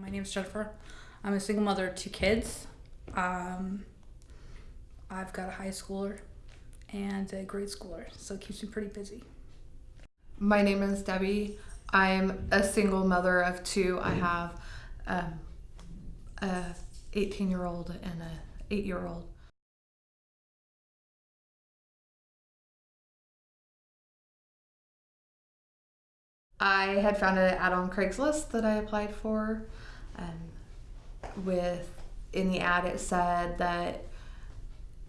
My name is Jennifer. I'm a single mother of two kids. Um, I've got a high schooler and a grade schooler, so it keeps me pretty busy. My name is Debbie. I'm a single mother of two. I have um, a 18 year old and a 8 year old. I had found an ad on Craigslist that I applied for. Um, with in the ad, it said that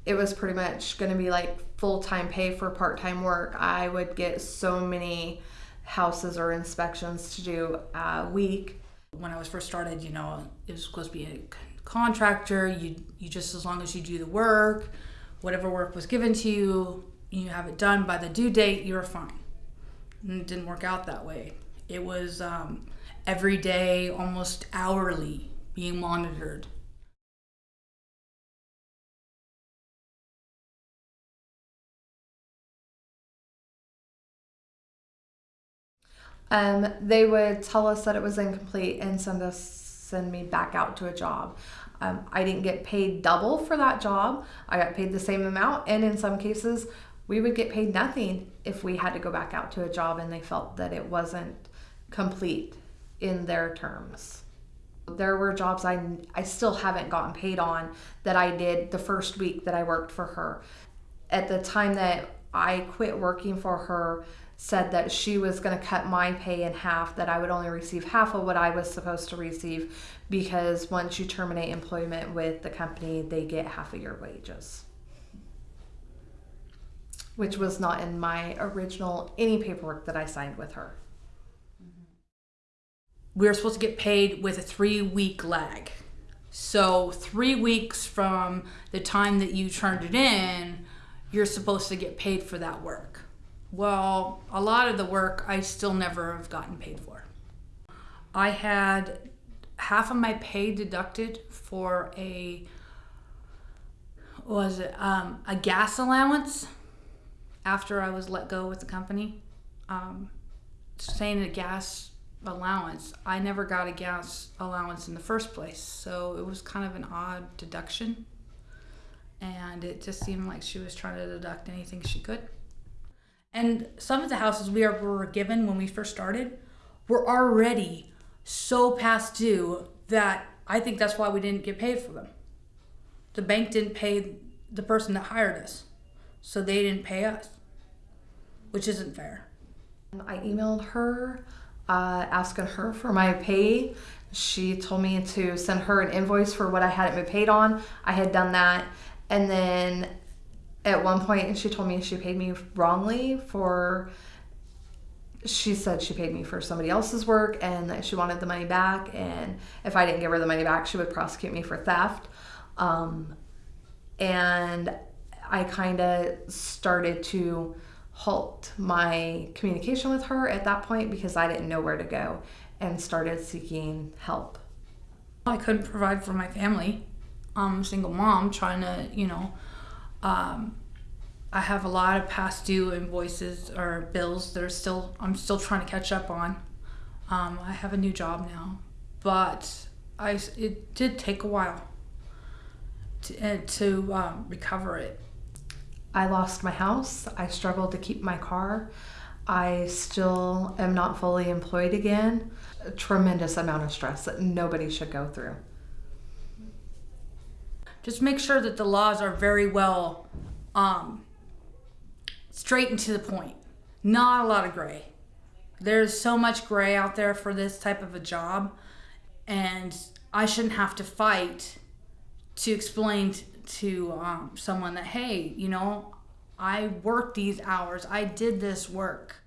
it was pretty much going to be like full time pay for part time work. I would get so many houses or inspections to do a week. When I was first started, you know, it was supposed to be a contractor. You you just as long as you do the work, whatever work was given to you, you have it done by the due date, you're fine. And it didn't work out that way. It was um, every day, almost hourly, being monitored. Um, they would tell us that it was incomplete and send us send me back out to a job. Um, I didn't get paid double for that job. I got paid the same amount, and in some cases, we would get paid nothing if we had to go back out to a job and they felt that it wasn't complete in their terms. There were jobs I, I still haven't gotten paid on that I did the first week that I worked for her. At the time that I quit working for her, said that she was going to cut my pay in half, that I would only receive half of what I was supposed to receive because once you terminate employment with the company, they get half of your wages. Which was not in my original any paperwork that I signed with her. We were supposed to get paid with a three week lag. So, three weeks from the time that you turned it in, you're supposed to get paid for that work. Well, a lot of the work I still never have gotten paid for. I had half of my pay deducted for a was it um, a gas allowance after I was let go with the company. Um, saying a gas allowance, I never got a gas allowance in the first place, so it was kind of an odd deduction. And it just seemed like she was trying to deduct anything she could. And some of the houses we were given when we first started were already so past due that I think that's why we didn't get paid for them. The bank didn't pay the person that hired us, so they didn't pay us, which isn't fair. I emailed her uh, asking her for my pay. She told me to send her an invoice for what I hadn't been paid on. I had done that. And then at one point, she told me she paid me wrongly for. She said she paid me for somebody else's work and that she wanted the money back. And if I didn't give her the money back, she would prosecute me for theft. Um, and I kind of started to halt my communication with her at that point because I didn't know where to go and started seeking help. I couldn't provide for my family. I'm a single mom trying to, you know, um, I have a lot of past due invoices or bills that are still, I'm still trying to catch up on. Um, I have a new job now, but I, it did take a while to, uh, to um, recover it. I lost my house. I struggled to keep my car. I still am not fully employed again. A tremendous amount of stress that nobody should go through. Just make sure that the laws are very well um, straight and to the point. Not a lot of gray. There's so much gray out there for this type of a job, and I shouldn't have to fight to explain to um, someone that, hey, you know, I worked these hours, I did this work.